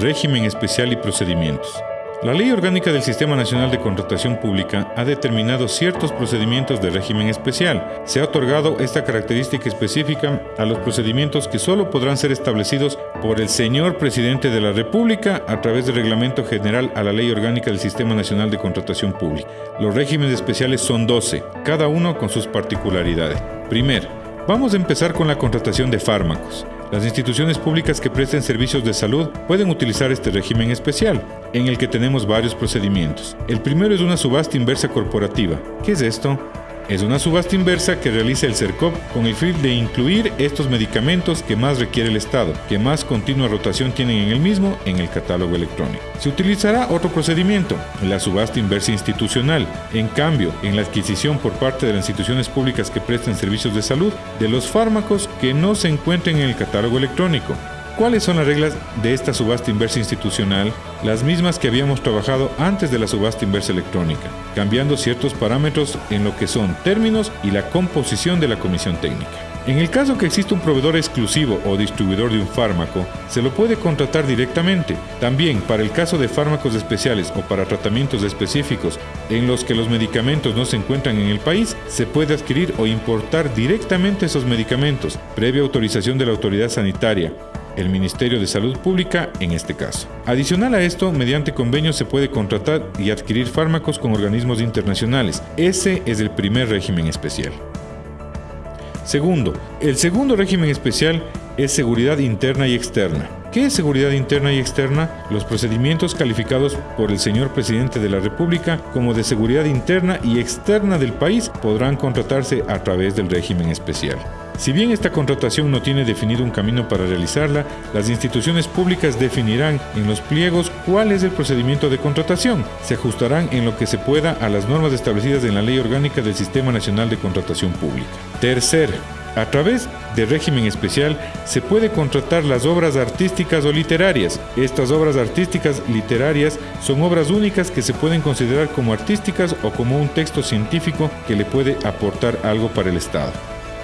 régimen especial y procedimientos. La Ley Orgánica del Sistema Nacional de Contratación Pública ha determinado ciertos procedimientos de régimen especial. Se ha otorgado esta característica específica a los procedimientos que solo podrán ser establecidos por el señor presidente de la República a través del Reglamento General a la Ley Orgánica del Sistema Nacional de Contratación Pública. Los regímenes especiales son 12, cada uno con sus particularidades. Primero, vamos a empezar con la contratación de fármacos. Las instituciones públicas que presten servicios de salud pueden utilizar este régimen especial, en el que tenemos varios procedimientos. El primero es una subasta inversa corporativa. ¿Qué es esto? Es una subasta inversa que realiza el CERCOP con el fin de incluir estos medicamentos que más requiere el Estado, que más continua rotación tienen en el mismo en el catálogo electrónico. Se utilizará otro procedimiento, la subasta inversa institucional. En cambio, en la adquisición por parte de las instituciones públicas que presten servicios de salud de los fármacos que no se encuentren en el catálogo electrónico, ¿Cuáles son las reglas de esta subasta inversa institucional? Las mismas que habíamos trabajado antes de la subasta inversa electrónica, cambiando ciertos parámetros en lo que son términos y la composición de la comisión técnica. En el caso que exista un proveedor exclusivo o distribuidor de un fármaco, se lo puede contratar directamente. También para el caso de fármacos especiales o para tratamientos específicos en los que los medicamentos no se encuentran en el país, se puede adquirir o importar directamente esos medicamentos, previa autorización de la autoridad sanitaria, el Ministerio de Salud Pública en este caso. Adicional a esto, mediante convenios se puede contratar y adquirir fármacos con organismos internacionales. Ese es el primer régimen especial. Segundo, el segundo régimen especial es seguridad interna y externa. ¿Qué es seguridad interna y externa? Los procedimientos calificados por el señor presidente de la República como de seguridad interna y externa del país podrán contratarse a través del régimen especial. Si bien esta contratación no tiene definido un camino para realizarla, las instituciones públicas definirán en los pliegos cuál es el procedimiento de contratación. Se ajustarán en lo que se pueda a las normas establecidas en la Ley Orgánica del Sistema Nacional de Contratación Pública. Tercer, a través de régimen especial se puede contratar las obras artísticas o literarias. Estas obras artísticas literarias son obras únicas que se pueden considerar como artísticas o como un texto científico que le puede aportar algo para el Estado.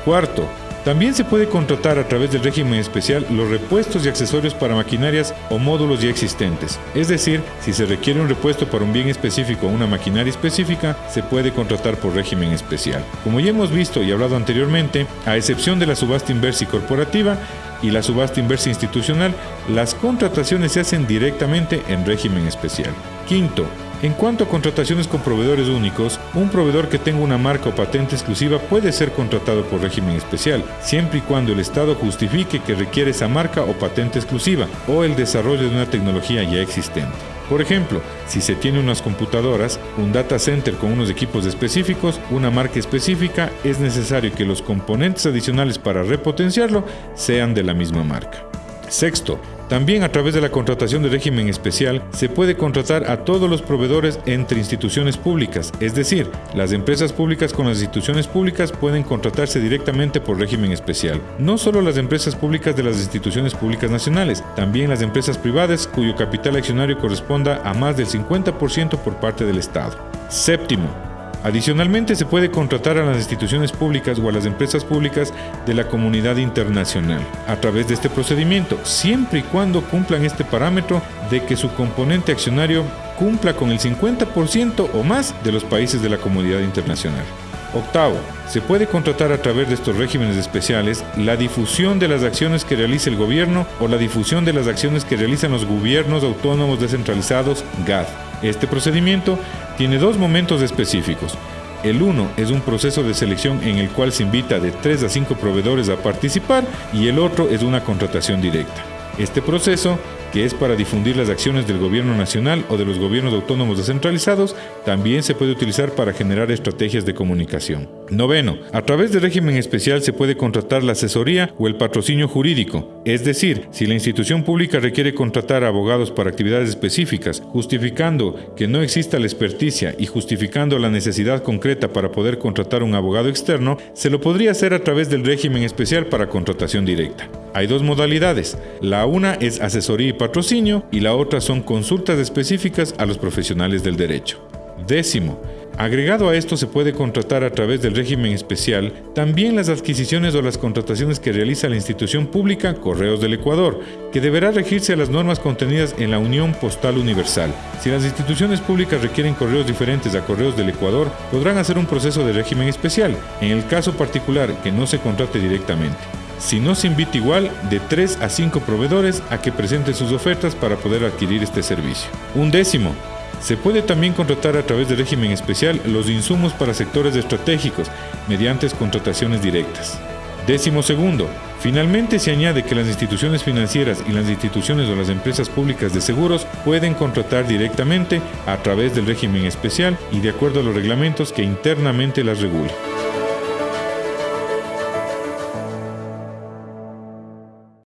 Cuarto, también se puede contratar a través del régimen especial los repuestos y accesorios para maquinarias o módulos ya existentes. Es decir, si se requiere un repuesto para un bien específico o una maquinaria específica, se puede contratar por régimen especial. Como ya hemos visto y hablado anteriormente, a excepción de la subasta inversa y corporativa y la subasta inversa institucional, las contrataciones se hacen directamente en régimen especial. Quinto, en cuanto a contrataciones con proveedores únicos, un proveedor que tenga una marca o patente exclusiva puede ser contratado por régimen especial, siempre y cuando el Estado justifique que requiere esa marca o patente exclusiva o el desarrollo de una tecnología ya existente. Por ejemplo, si se tiene unas computadoras, un data center con unos equipos específicos, una marca específica, es necesario que los componentes adicionales para repotenciarlo sean de la misma marca. Sexto, también a través de la contratación de régimen especial se puede contratar a todos los proveedores entre instituciones públicas, es decir, las empresas públicas con las instituciones públicas pueden contratarse directamente por régimen especial. No solo las empresas públicas de las instituciones públicas nacionales, también las empresas privadas cuyo capital accionario corresponda a más del 50% por parte del Estado. Séptimo, Adicionalmente, se puede contratar a las instituciones públicas o a las empresas públicas de la comunidad internacional a través de este procedimiento, siempre y cuando cumplan este parámetro de que su componente accionario cumpla con el 50% o más de los países de la comunidad internacional. Octavo, se puede contratar a través de estos regímenes especiales la difusión de las acciones que realiza el gobierno o la difusión de las acciones que realizan los gobiernos autónomos descentralizados GAD este procedimiento tiene dos momentos específicos. El uno es un proceso de selección en el cual se invita de 3 a 5 proveedores a participar y el otro es una contratación directa. Este proceso que es para difundir las acciones del gobierno nacional o de los gobiernos autónomos descentralizados, también se puede utilizar para generar estrategias de comunicación. Noveno, a través del régimen especial se puede contratar la asesoría o el patrocinio jurídico, es decir, si la institución pública requiere contratar abogados para actividades específicas, justificando que no exista la experticia y justificando la necesidad concreta para poder contratar un abogado externo, se lo podría hacer a través del régimen especial para contratación directa. Hay dos modalidades. La una es asesoría y patrocinio y la otra son consultas específicas a los profesionales del derecho. Décimo, Agregado a esto se puede contratar a través del régimen especial también las adquisiciones o las contrataciones que realiza la institución pública Correos del Ecuador, que deberá regirse a las normas contenidas en la Unión Postal Universal. Si las instituciones públicas requieren correos diferentes a Correos del Ecuador, podrán hacer un proceso de régimen especial, en el caso particular que no se contrate directamente. Si no se invita igual, de 3 a 5 proveedores a que presenten sus ofertas para poder adquirir este servicio. Un décimo, se puede también contratar a través del régimen especial los insumos para sectores estratégicos mediante contrataciones directas. Décimo segundo, finalmente se añade que las instituciones financieras y las instituciones o las empresas públicas de seguros pueden contratar directamente a través del régimen especial y de acuerdo a los reglamentos que internamente las regulen.